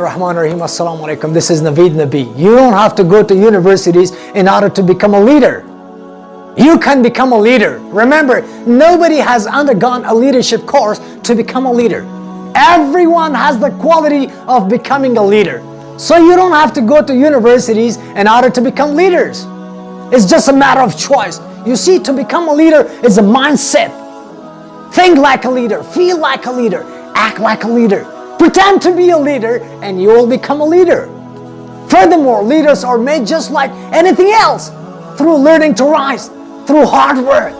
Rahman Rahim Assalamu alaikum. This is Naveed Nabi. You don't have to go to universities in order to become a leader. You can become a leader. Remember, nobody has undergone a leadership course to become a leader. Everyone has the quality of becoming a leader. So you don't have to go to universities in order to become leaders. It's just a matter of choice. You see, to become a leader is a mindset. Think like a leader, feel like a leader, act like a leader. Pretend to be a leader and you will become a leader. Furthermore, leaders are made just like anything else through learning to rise, through hard work,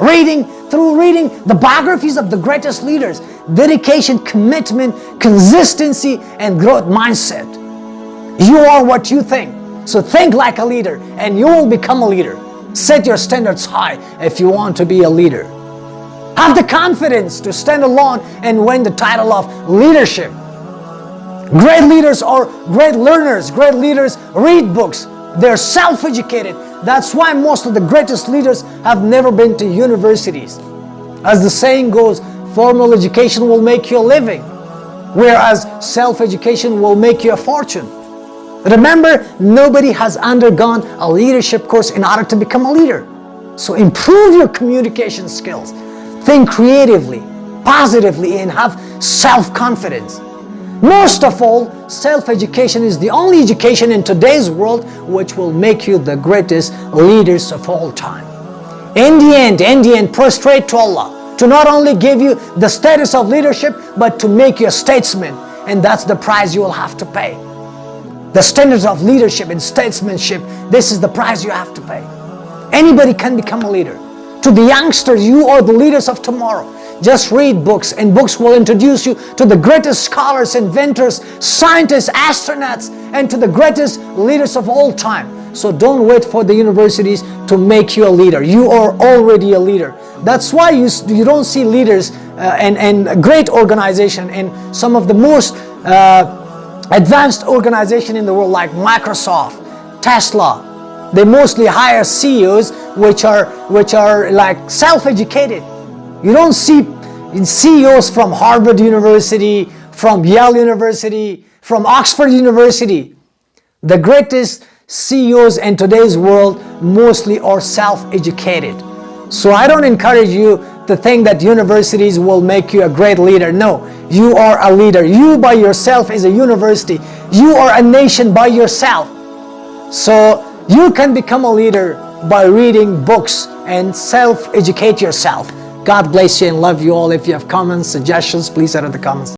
reading, through reading the biographies of the greatest leaders, dedication, commitment, consistency, and growth mindset. You are what you think. So think like a leader and you will become a leader. Set your standards high if you want to be a leader. Have the confidence to stand alone and win the title of leadership. Great leaders are great learners. Great leaders read books. They're self-educated. That's why most of the greatest leaders have never been to universities. As the saying goes, formal education will make you a living, whereas self-education will make you a fortune. Remember, nobody has undergone a leadership course in order to become a leader. So improve your communication skills. Think creatively, positively, and have self-confidence. Most of all, self-education is the only education in today's world which will make you the greatest leaders of all time. In the end, in the end, prostrate to Allah to not only give you the status of leadership, but to make you a statesman. And that's the price you will have to pay. The standards of leadership and statesmanship, this is the price you have to pay. Anybody can become a leader. To the youngsters, you are the leaders of tomorrow. Just read books and books will introduce you to the greatest scholars, inventors, scientists, astronauts, and to the greatest leaders of all time. So don't wait for the universities to make you a leader. You are already a leader. That's why you, you don't see leaders uh, and, and great organization and some of the most uh, advanced organization in the world like Microsoft, Tesla, they mostly hire CEOs which are which are like self-educated. You don't see CEOs from Harvard University, from Yale University, from Oxford University. The greatest CEOs in today's world mostly are self-educated. So I don't encourage you to think that universities will make you a great leader. No, you are a leader. You by yourself is a university. You are a nation by yourself. So you can become a leader by reading books and self-educate yourself. God bless you and love you all. If you have comments, suggestions, please in the comments.